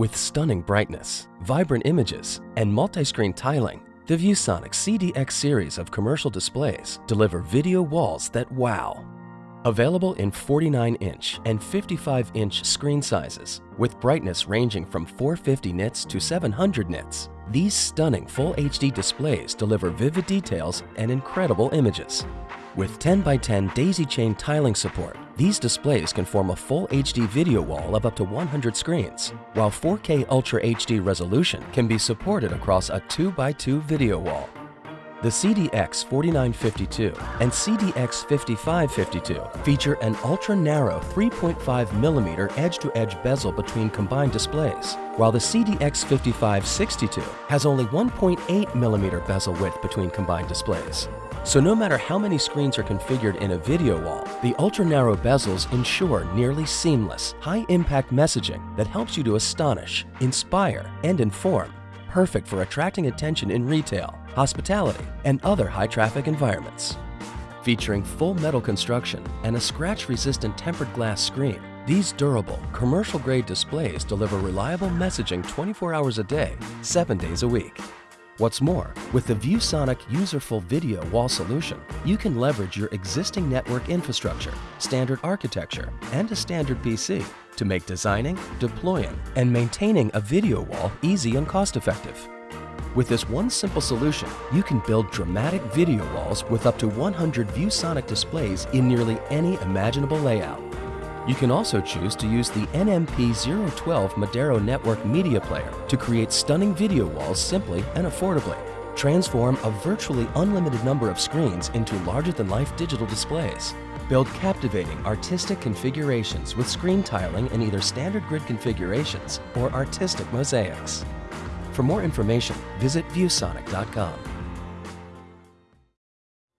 With stunning brightness, vibrant images, and multi-screen tiling, the ViewSonic CDX series of commercial displays deliver video walls that wow. Available in 49-inch and 55-inch screen sizes, with brightness ranging from 450 nits to 700 nits, these stunning Full HD displays deliver vivid details and incredible images. With 10 by 10 daisy chain tiling support, these displays can form a full HD video wall of up to 100 screens, while 4K Ultra HD resolution can be supported across a 2 by 2 video wall. The CDX 4952 and CDX 5552 feature an ultra-narrow 3.5mm edge-to-edge bezel between combined displays, while the CDX 5562 has only 1.8mm bezel width between combined displays. So no matter how many screens are configured in a video wall, the ultra-narrow bezels ensure nearly seamless, high-impact messaging that helps you to astonish, inspire, and inform perfect for attracting attention in retail, hospitality, and other high-traffic environments. Featuring full metal construction and a scratch-resistant tempered glass screen, these durable, commercial-grade displays deliver reliable messaging 24 hours a day, 7 days a week. What's more, with the ViewSonic Userful Video Wall solution, you can leverage your existing network infrastructure, standard architecture, and a standard PC to make designing, deploying, and maintaining a video wall easy and cost-effective. With this one simple solution, you can build dramatic video walls with up to 100 ViewSonic displays in nearly any imaginable layout. You can also choose to use the NMP012 Madero Network Media Player to create stunning video walls simply and affordably. Transform a virtually unlimited number of screens into larger-than-life digital displays. Build captivating artistic configurations with screen tiling in either standard grid configurations or artistic mosaics. For more information, visit viewsonic.com.